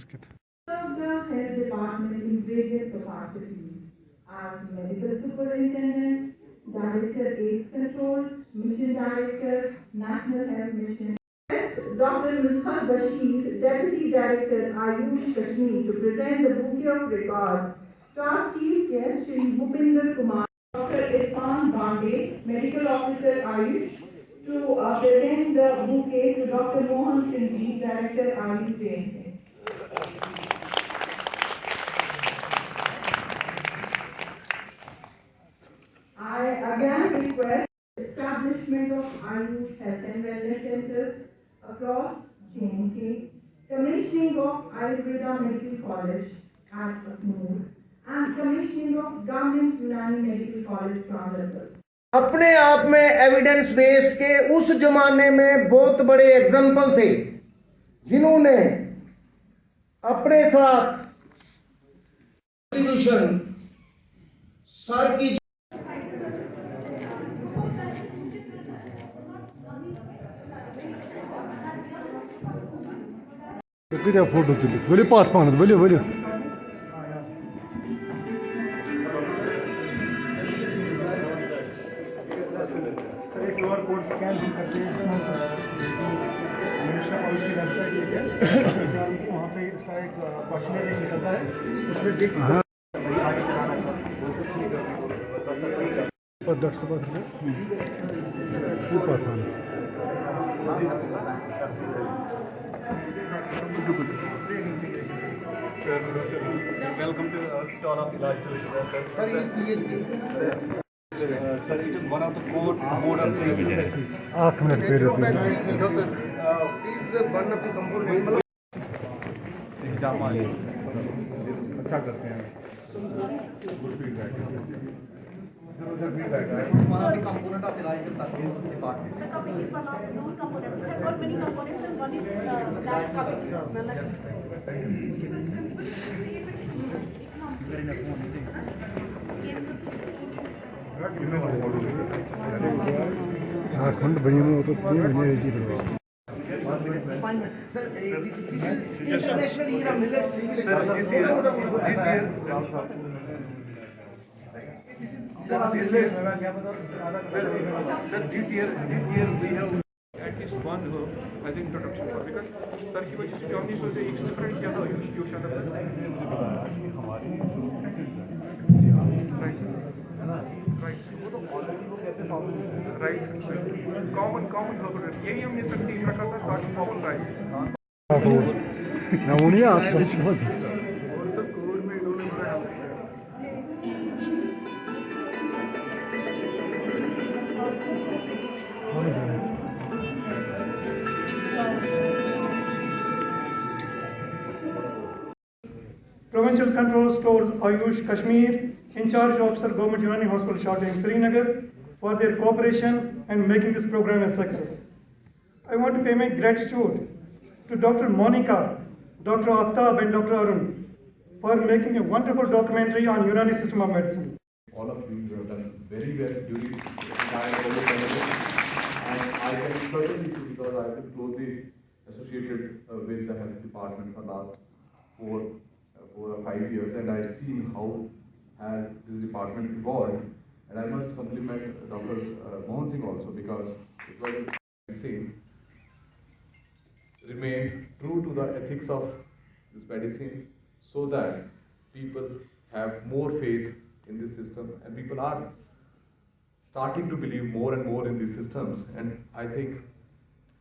Good. served the health department in various capacities as medical superintendent, director AIDS control, mission director, national health mission. Dr. Nushat Bashir, deputy director Ayush Kashmir to present the bouquet of regards to our chief guest Shri Bhupinder Kumar. Dr. Irfan Bande, medical officer Ayush, to uh, present the bouquet to Dr. Mohan Singh director Ayush. I again request establishment of Ayush Health and Wellness Centers across J&K, commissioning of Ayurveda Medical College at Aknoor, and commissioning of Government Unani Medical College, Chandrapur. अपने आप में evidence based के उस जमाने में बहुत बड़े example थे जिन्होंने अपने साथ कॉन्ट्रीब्यूशन सर की कदा फ़ोटो तुलित वलियो पास मानत वलियो वलियो दस ऊपर ऊपर Sir, welcome to our stall of Ilaj Sir. Sir, ये PhD. Sir, it is one of the core core of the business. आँख में पेड़ होती है. No sir, it is one of the component. Exam वाले अच्छा करते हैं गुड फीडबैक सर फीडबैक है one of the component of electrical circuit department. The cupping is one of those components. It has got many components and one is uh, that cupping. So simple, safe and economical. आठ मिनट बनी में तो तीन sir this is international year of millet seed Sir, this year, this year, sir, this year, sir, sir, this year, this year we have at least one herb as an introduction because Sir, he was sir की वजह से जो आपने सोचे एक separate किया था आयुष जोश आता सर राइट सर वो तो ऑलरेडी वो कहते हैं राइट सर कॉमन कॉमन यही हमने रखा था ताकि कॉमन राइट ना आप समझ Provincial Control Stores Ayush Kashmir, charge officer Government Unani Hospital Shorting Srinagar, for their cooperation and making this program a success. I want to pay my gratitude to Dr. Monica, Dr. Aftab and Dr. Arun for making a wonderful documentary on Unani system of medicine. all of you have done very well during the entire. And I can certainly say because I've been closely associated uh, with the health department for the last four, uh, four or five years, and I've seen how has this department evolved. And I must compliment Dr. Uh, Mohan Singh also because it was same remain true to the ethics of this medicine so that people have more faith in this system and people are starting to believe more and more in these systems and I think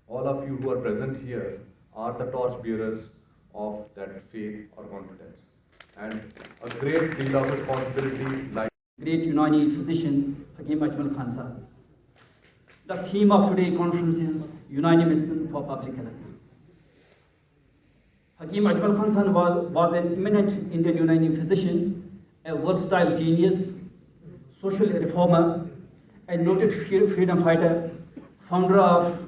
all of you who are present here are the torch bearers of that faith or confidence and a great deal of responsibility like Great Unani physician Hakim Ajmal Khan sir. The theme of today's conference is Unani Medicine for Public Health. Hakim Ajmal Khan San was, was an eminent Indian Unani physician, a versatile genius, social reformer, a noted freedom fighter, founder of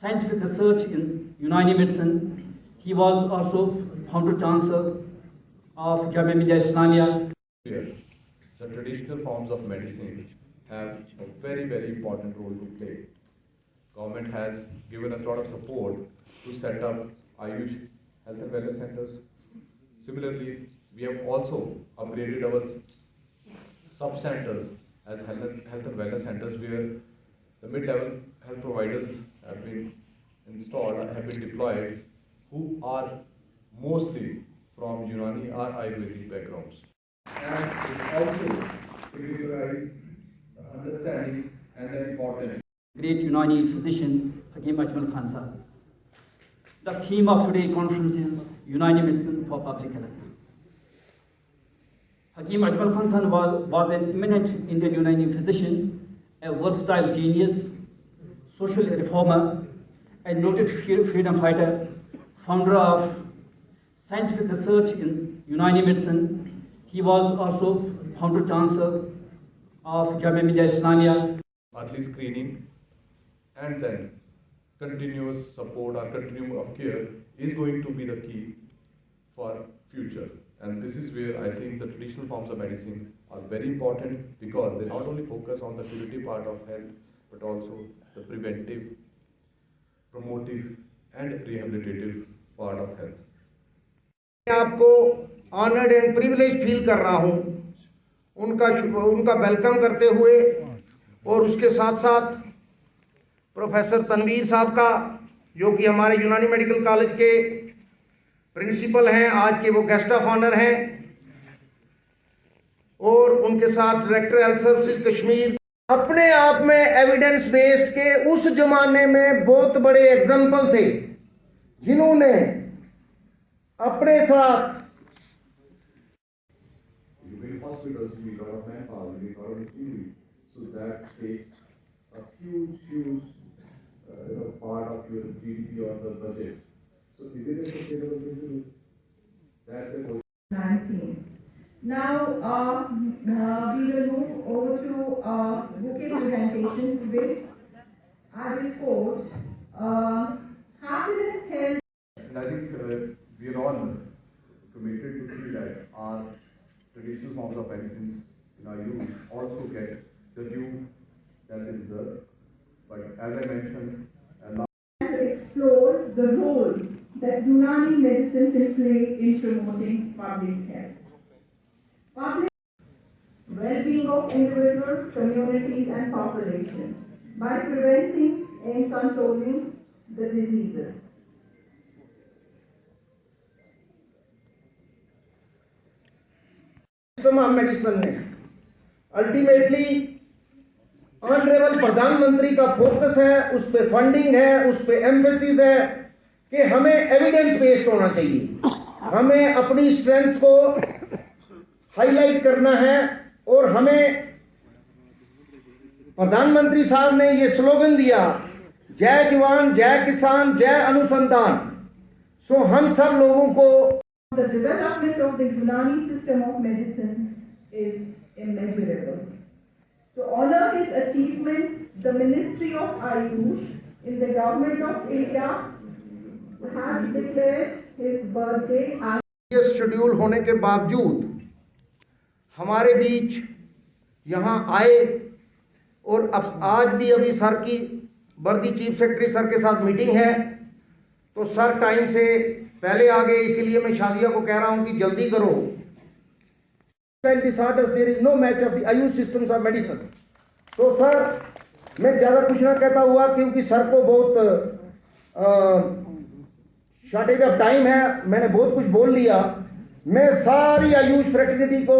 scientific research in Unani medicine. He was also founder chancellor of Jamia Islamia the traditional forms of medicine have a very, very important role to play. Government has given us a lot of support to set up Ayush health and wellness centers. Similarly, we have also upgraded our sub-centers as health and health and wellness centers where the mid-level health providers have been installed, have been deployed, who are mostly from Unani or Ayurvedic backgrounds. And it also signifies the understanding and the importance great Unani physician Hakim Ajmal Khan Sahib. The theme of today's conference is Unani Medicine for Public Health. Hakim Ajmal Khan Sahib was, was an eminent Indian Unani physician, a versatile genius, social reformer, a noted freedom fighter, founder of scientific research in Unani medicine. He was also founder chancellor of Jamia Millia Islamia early screening and then continuous support or continuum of care is going to be the key for future. And this is where I think the traditional forms of medicine are very important because they not only focus on the curative part of health, but also the preventive, promotive and rehabilitative part of health. आपको honoured and privilege feel कर रहा हूँ। उनका उनका welcome करते हुए और उसके साथ साथ प्रोफेसर तनवीर साहब का, जो कि हमारे यूनानी मेडिकल कॉलेज के प्रिंसिपल हैं, आज के वो गेस्ट ऑफ़ ऑनर हैं। और उनके साथ डायरेक्टर हेल्थ सर्विसेज़ कश्मीर अपने आप में एविडेंस बेस्ड के उस जमाने में बहुत बड़े एग्ज़ाम्पल थे, जिन्होंने अपने साथ uh, part of your GDP or the budget. So is it a sustainable thing? That's a question. 19. Now, uh, uh, we will move over to uh, bouquet presentation with our report, uh, happiness, health, And I think uh, we are all committed to see that our traditional forms of medicines in our youth also get the due that they deserve. But as I mentioned, to explore the role that Unani medicine can play in promoting public health. Public well-being of individuals, communities and populations by preventing and controlling the diseases. Of medicine ने। Ultimately honourable प्रधानमंत्री का focus है, उस पे funding है, उस पे emphasis है कि हमें एविडेंस बेस्ड होना चाहिए। हमें अपनी स्ट्रेंथ को हाईलाइट करना है और हमें प्रधानमंत्री साहब ने ये स्लोगन दिया, जय जवान, जय किसान, जय अनुसंधान। सो हम सब लोगों को The development of the Unani system of medicine is immeasurable. To honor his achievements, the Ministry of Ayush in the Government of India has declared his birthday as schedule होने के बावजूद हमारे बीच यहाँ आए और अब आज भी अभी सर की वर्दी चीफ सेक्रेटरी सर के साथ मीटिंग है तो सर टाइम से पहले आ गए इसीलिए मैं शाजिया को कह रहा हूँ कि जल्दी करो। Disorders there is no match of the Ayush systems मैं ज़्यादा कुछ ना कहता हुआ क्योंकि सर को बहुत शॉर्टेज ऑफ़ टाइम है, मैंने बहुत कुछ बोल लिया। मैं सारी आयुष फ्रेटर्निटी को